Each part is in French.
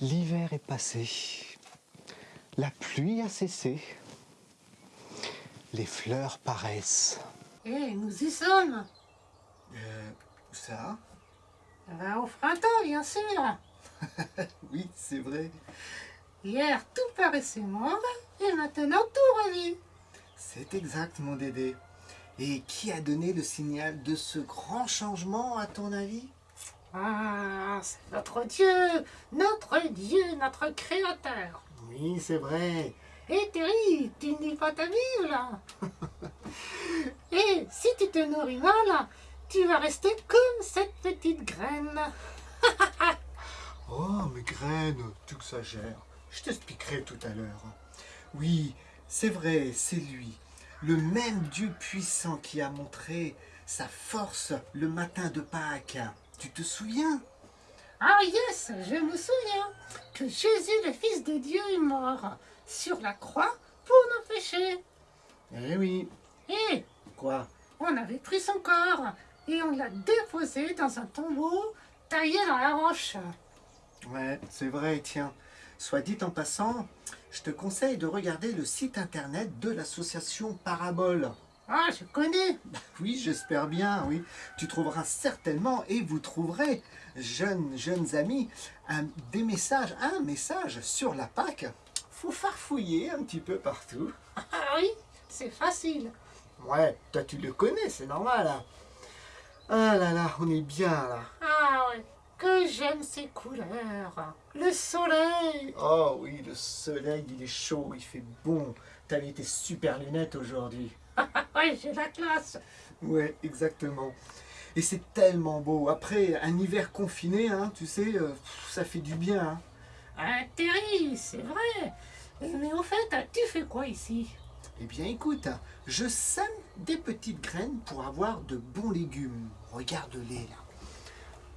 L'hiver est passé. La pluie a cessé. Les fleurs paraissent. Eh, nous y sommes Euh, ça Ben, Au printemps, bien sûr Oui, c'est vrai. Hier, tout paraissait mort, et maintenant tout revit. C'est exact, mon Dédé. Et qui a donné le signal de ce grand changement, à ton avis? Ah, c'est notre Dieu, notre Dieu, notre Créateur. Oui, c'est vrai. Eh Terry, tu lis pas ta Bible Et si tu te nourris mal, tu vas rester comme cette petite graine. Oh, mes graines, tu exagères. Je t'expliquerai tout à l'heure. Oui, c'est vrai, c'est lui. Le même Dieu puissant qui a montré sa force le matin de Pâques. Tu te souviens? Ah yes, je me souviens que Jésus, le Fils de Dieu, est mort sur la croix pour nos péchés. Eh oui. Et Quoi? on avait pris son corps et on l'a déposé dans un tombeau taillé dans la roche. Ouais, c'est vrai, tiens. Soit dit en passant, je te conseille de regarder le site internet de l'association Parabole. Ah, je connais. Oui, j'espère bien, oui. Tu trouveras certainement, et vous trouverez, jeunes, jeunes amis, un, des messages, un message sur la Pâque. Faut farfouiller un petit peu partout. Ah oui, c'est facile. Ouais, toi tu le connais, c'est normal. hein. Ah là là, on est bien là. Ah ouais, que j'aime ces couleurs. Le soleil. Oh oui, le soleil, il est chaud, il fait bon. T'as mis tes super lunettes aujourd'hui. Ah ouais, j'ai la classe. Ouais, exactement. Et c'est tellement beau. Après, un hiver confiné, hein, tu sais, euh, ça fait du bien. hein. Ah, Terry, c'est vrai. Mais au fait, tu fais quoi ici? Eh bien, écoute, je sème des petites graines pour avoir de bons légumes. Regarde-les là.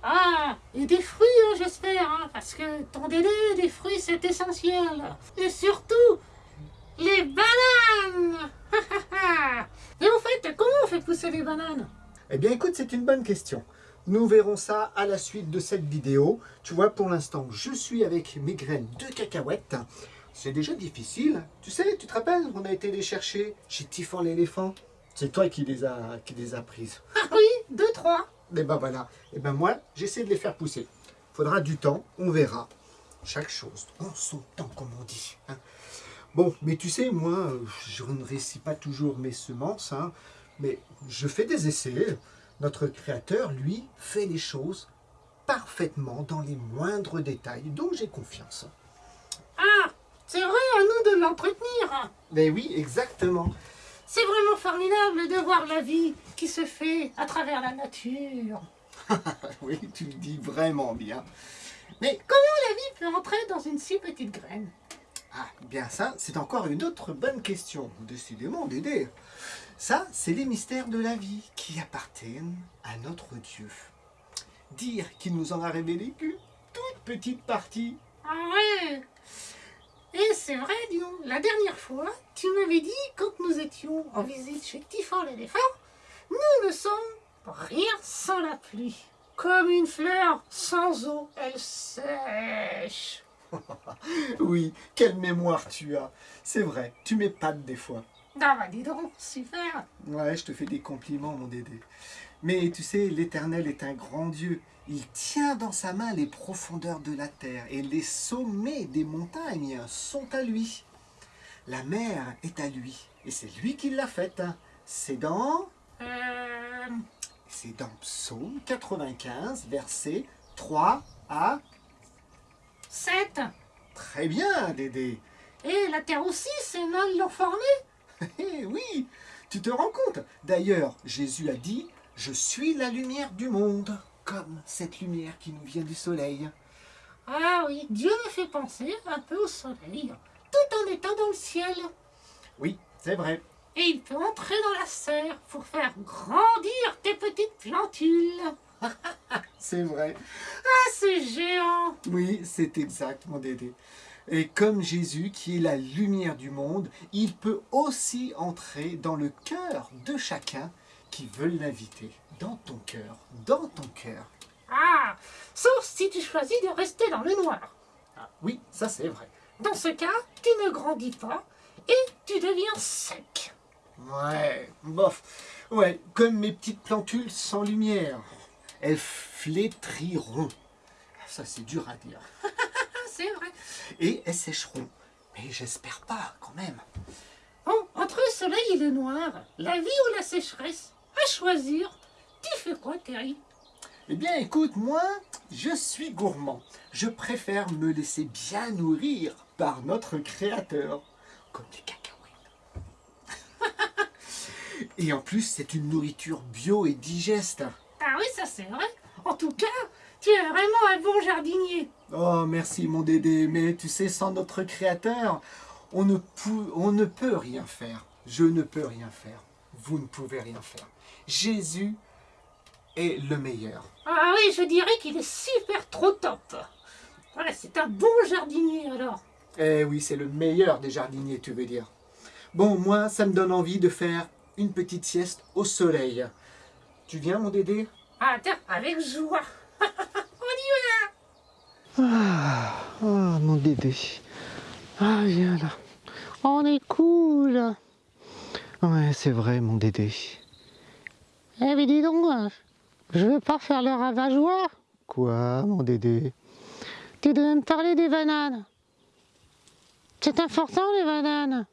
Ah, et des fruits, hein, j'espère, hein, parce que ton délai des fruits, c'est essentiel. Et surtout, les bananes Et au fait, comment on fait pousser les bananes? Eh bien, écoute, c'est une bonne question. Nous verrons ça à la suite de cette vidéo. Tu vois, pour l'instant, je suis avec mes graines de cacahuètes. C'est déjà difficile. Tu sais, tu te rappelles, on a été les chercher chez Tiffan l'éléphant? C'est toi qui les as, qui les prises. Ah oui, deux, trois. Et ben voilà. Et ben moi, j'essaie de les faire pousser. Faudra du temps, on verra. Chaque chose en son temps, comme on dit. hein. Bon, mais tu sais, moi, je ne réussis pas toujours mes semences, hein, mais je fais des essais. Notre créateur, lui, fait les choses parfaitement dans les moindres détails, donc j'ai confiance. Ah, c'est vrai, à nous de l'entretenir. Mais oui, exactement. C'est vraiment formidable de voir la vie qui se fait à travers la nature. oui, tu le dis vraiment bien. Mais Comment la vie peut entrer dans une si petite graine? Ah, bien ça, c'est encore une autre bonne question. Décidément, Dédé. Ça, c'est les mystères de la vie qui appartiennent à notre Dieu. Dire qu'il nous en a révélé qu'une toute petite partie. Ah ouais Et c'est vrai, dis donc, la dernière fois, tu m'avais dit, quand nous étions en visite chez Tiffan l'éléphant, nous ne sommes rien sans la pluie. Comme une fleur sans eau, elle sèche. Oui, quelle mémoire tu as. C'est vrai, tu m'épates des fois. Ah bah dis donc, super Ouais, je te fais des compliments, mon Dédé. Mais tu sais, l'Éternel est un grand Dieu. Il tient dans sa main les profondeurs de la terre et les sommets des montagnes sont à lui. La mer est à lui et c'est lui qui l'a faite. C'est dans, Euh... c'est dans Psaume 95, versets 3 à... 7 Très bien, Dédé. Et la terre aussi, c'est mal l'ont formée oui, tu te rends compte D'ailleurs, Jésus a dit, je suis la lumière du monde, comme cette lumière qui nous vient du soleil. Ah oui, Dieu me fait penser un peu au soleil, tout en étant dans le ciel. Oui, c'est vrai. Et il peut entrer dans la serre pour faire grandir tes petites plantules. C'est vrai. Ah, c'est géant Oui, c'est exact, mon Dédé. Et comme Jésus, qui est la lumière du monde, il peut aussi entrer dans le cœur de chacun qui veut l'inviter. Dans ton cœur, dans ton cœur. Ah, sauf si tu choisis de rester dans le noir. Ah, oui, ça c'est vrai. Dans ce cas, tu ne grandis pas et tu deviens sec. Ouais, bof. Ouais, comme mes petites plantules sans lumière. Elles flétriront. Ça c'est dur à dire. Ah, c'est vrai. Et elles sécheront. Mais j'espère pas quand même. Bon, entre le soleil et le noir, la vie ou la sécheresse, à choisir, tu fais quoi, Terry? Eh bien écoute, moi, je suis gourmand. Je préfère me laisser bien nourrir par notre créateur. Comme des cacahuètes. et en plus, c'est une nourriture bio et digeste. Oui, ça c'est vrai. En tout cas, tu es vraiment un bon jardinier. Oh, merci mon Dédé, mais tu sais, sans notre créateur, on ne, pou- on ne peut rien faire. Je ne peux rien faire. Vous ne pouvez rien faire. Jésus est le meilleur. Ah oui, je dirais qu'il est super trop top. Voilà, c'est un bon jardinier alors. Eh oui, c'est le meilleur des jardiniers, tu veux dire. Bon, moi, ça me donne envie de faire une petite sieste au soleil. Tu viens, mon Dédé? Ah, tiens, avec joie. On y va Ah, ah, mon Dédé. Ah, viens là. On est cool. Ouais, c'est vrai, mon Dédé. Eh mais dis donc, je veux pas faire le ravageois. Quoi, mon Dédé Tu devais me parler des bananes. C'est important les bananes.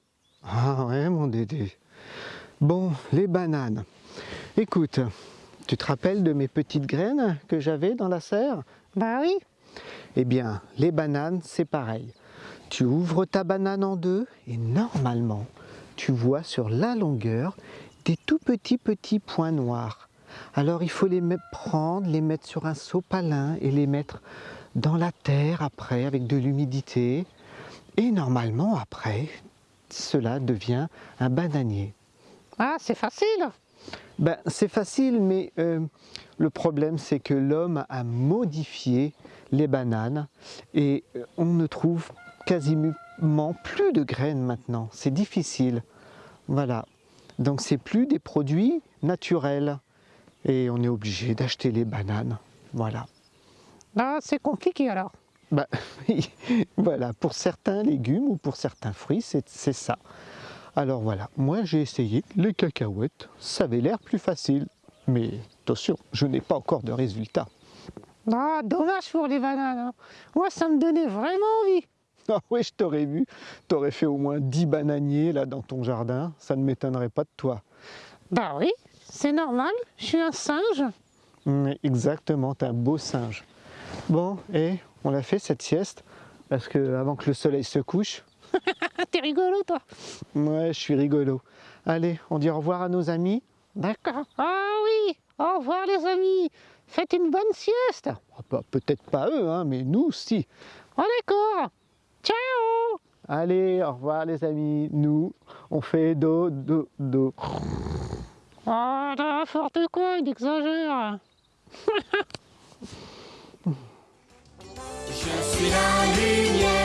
Ah ouais, mon Dédé. Bon, les bananes. Écoute, tu te rappelles de mes petites graines que j'avais dans la serre? Bah oui. Eh bien, les bananes, c'est pareil. Tu ouvres ta banane en deux et normalement, tu vois sur la longueur des tout petits petits points noirs. Alors il faut les prendre, les mettre sur un sopalin et les mettre dans la terre après avec de l'humidité. Et normalement après, cela devient un bananier. Ah, c'est facile. Ben, c'est facile, mais euh, le problème, c'est que l'homme a modifié les bananes et euh, on ne trouve quasiment plus de graines maintenant. C'est difficile. Voilà. Donc, c'est plus des produits naturels et on est obligé d'acheter les bananes. Voilà. Ah, c'est compliqué alors. Ben, voilà. Pour certains légumes ou pour certains fruits, c'est ça. Alors voilà, moi j'ai essayé les cacahuètes, ça avait l'air plus facile. Mais attention, je n'ai pas encore de résultat. Ah, dommage pour les bananes. hein. Moi, ça me donnait vraiment envie. Ah oui, je t'aurais vu, t'aurais fait au moins 10 bananiers là dans ton jardin, ça ne m'étonnerait pas de toi. Bah oui, c'est normal. Je suis un singe. Exactement, t'es un beau singe. Bon, et on l'a fait cette sieste, parce que avant que le soleil se couche, t'es rigolo, toi. ouais, je suis rigolo. Allez, on dit au revoir à nos amis. D'accord. Ah oui, au revoir les amis. Faites une bonne sieste. Ah, bah, Peut-être pas eux, hein, mais nous, si. Oh d'accord. Ciao. Allez, au revoir les amis. Nous, on fait do, do, do. Oh, n'importe quoi, il exagère. Je suis la lumière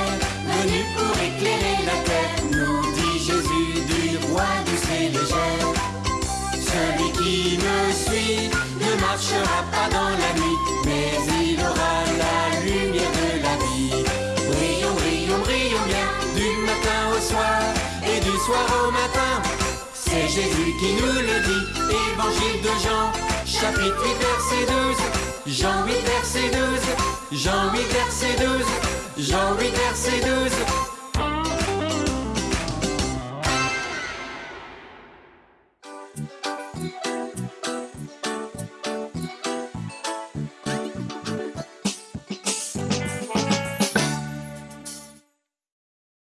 dans la nuit, mais il aura la lumière de la vie. Brillons, brillons, brillons bien, du matin au soir et du soir au matin. C'est Jésus qui nous le dit, évangile de Jean, chapitre 8, verset 12. Jean 8, verset 12. Jean 8, verset 12. Jean 8, verset 12.